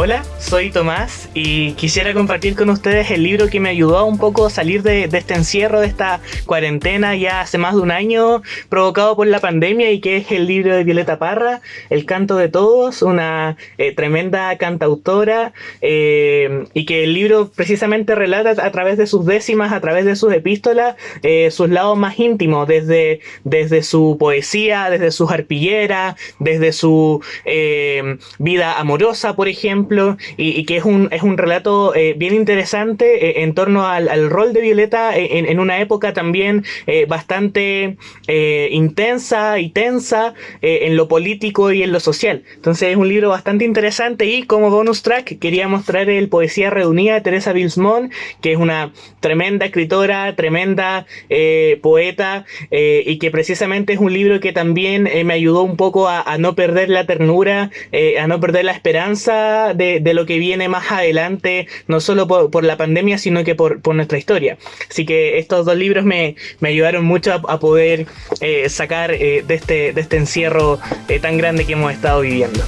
Hola, soy Tomás y quisiera compartir con ustedes el libro que me ayudó un poco a salir de, este encierro, de esta cuarentena ya hace más de un año provocado por la pandemia y que es el libro de Violeta Parra, El canto de todos, una eh, tremenda cantautora eh, y que el libro precisamente relata a través de sus décimas, a través de sus epístolas, eh, sus lados más íntimos, desde, desde su poesía, desde sus arpilleras, desde su vida amorosa, por ejemplo, y, que es un, es un relato eh, bien interesante eh, en torno al, rol de Violeta eh, en, una época también bastante intensa y tensa en lo político y en lo social. Entonces es un libro bastante interesante y como bonus track quería mostrar el Poesía Reunida de Teresa Bilsmont, que es una tremenda escritora, tremenda poeta y que precisamente es un libro que también me ayudó un poco a no perder la ternura, a no perder la esperanza de, lo que viene más adelante, no solo por, la pandemia, sino que por, nuestra historia. Así que estos dos libros me, ayudaron mucho a, poder eh, sacar eh, de, este, de este encierro eh, tan grande que hemos estado viviendo.